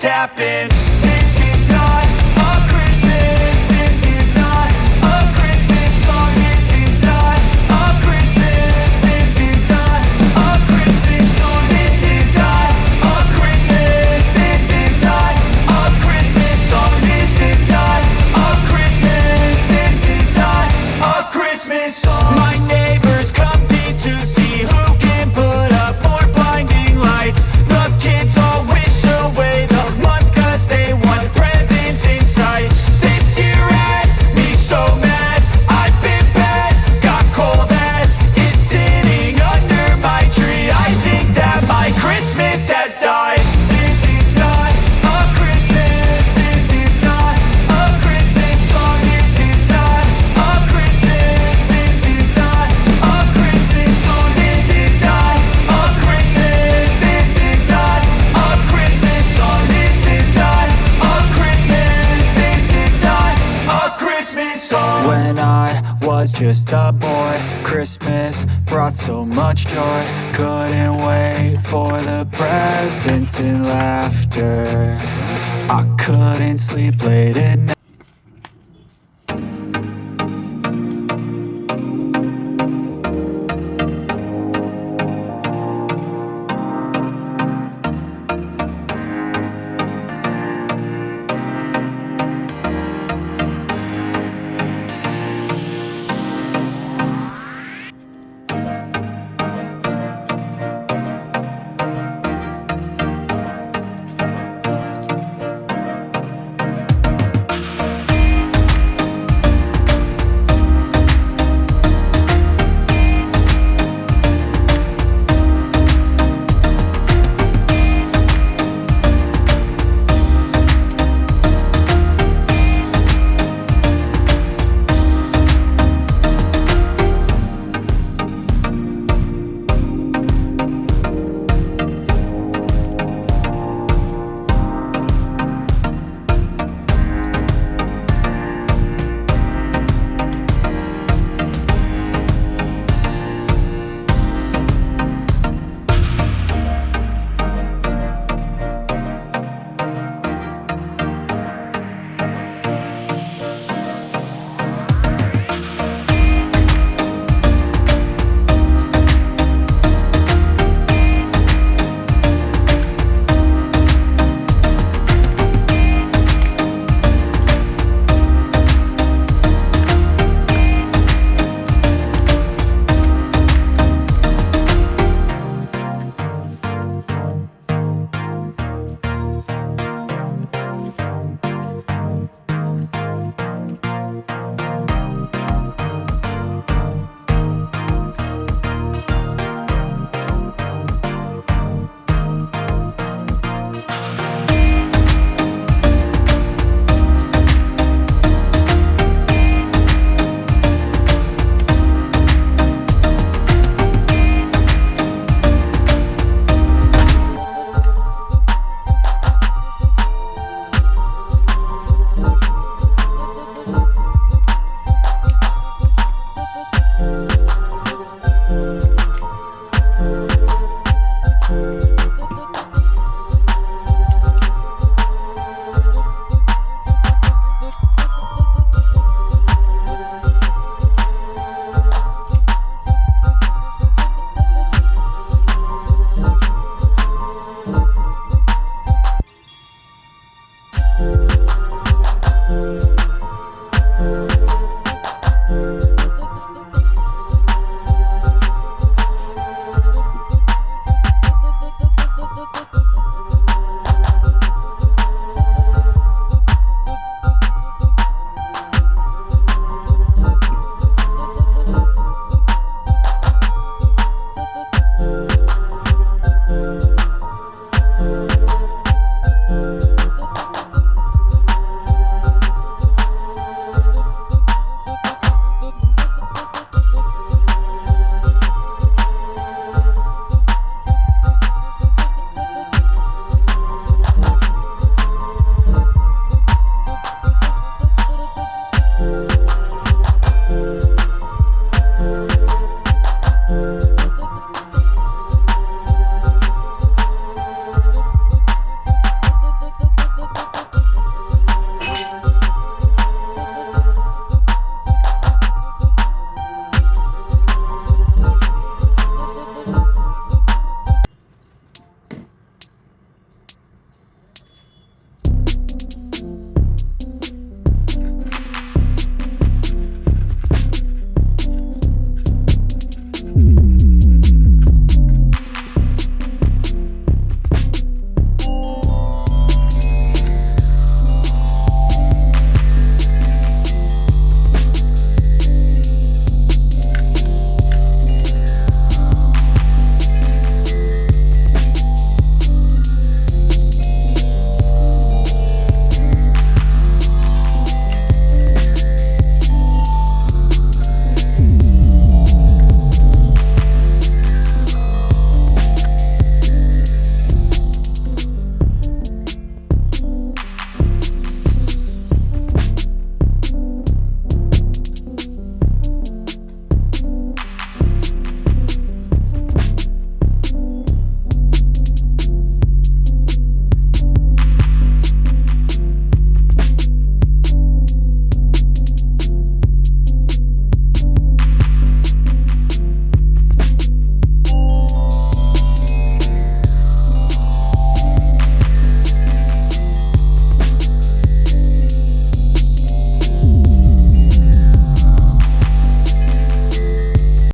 tapping just a boy. Christmas brought so much joy. Couldn't wait for the presents and laughter. I couldn't sleep late at night.